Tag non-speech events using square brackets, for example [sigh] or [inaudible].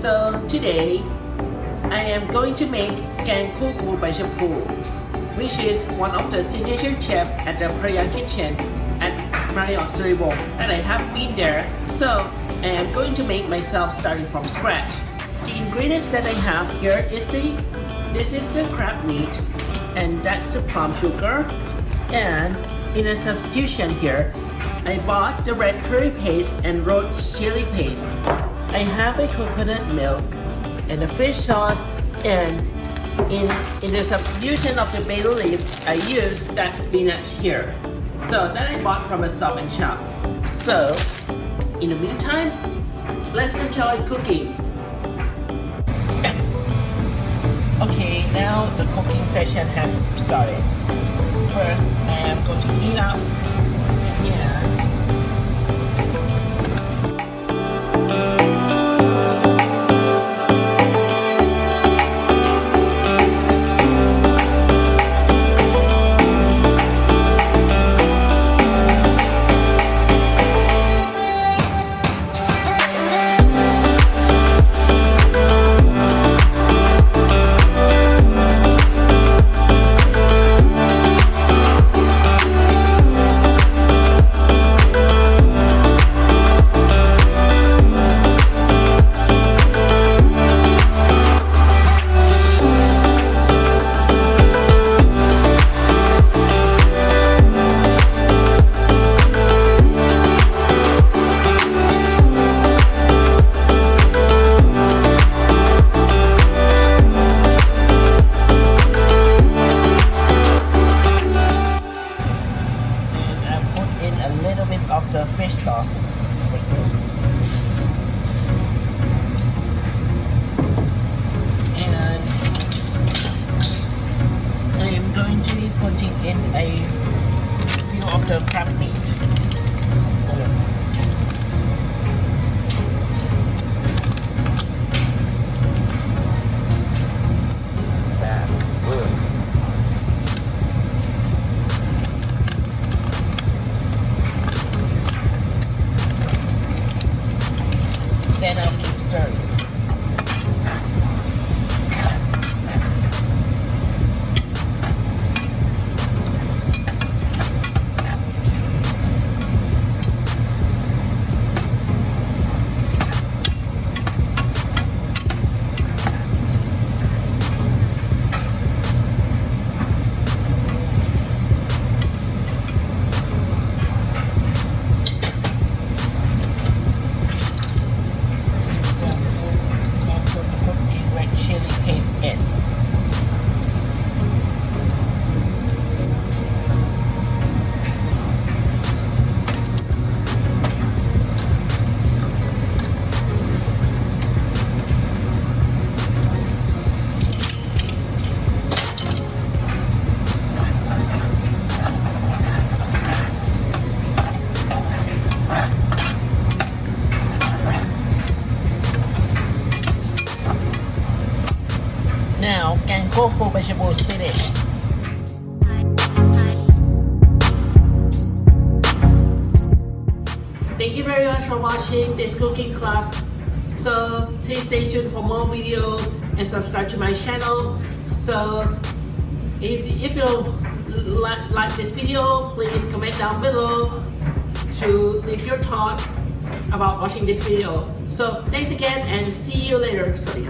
today I am going to make Gang Kuku by Shampoo, which is one of the signature chef at the Praya Kitchen at Marriott Suribong and I have been there so I am going to make myself starting from scratch. The ingredients that I have here is the this is the crab meat and that's the palm sugar and in a substitution here I bought the red curry paste and road chili paste. I have a coconut milk and a fish sauce and in, in the substitution of the bay leaf, I use that spinach here. So that I bought from a stop and shop. So, in the meantime, let's enjoy cooking. [coughs] Okay, now the cooking session has started. First, I am going to heat up yeah. Of the crab meat. then I'll keep stirring. in. now vegetables finished. Thank you very much for watching this cooking class. So please stay tuned for more videos and subscribe to my channel. So if, if you like, like this video, please comment down below to leave your thoughts about watching this video. So thanks again and see you later. Sorry.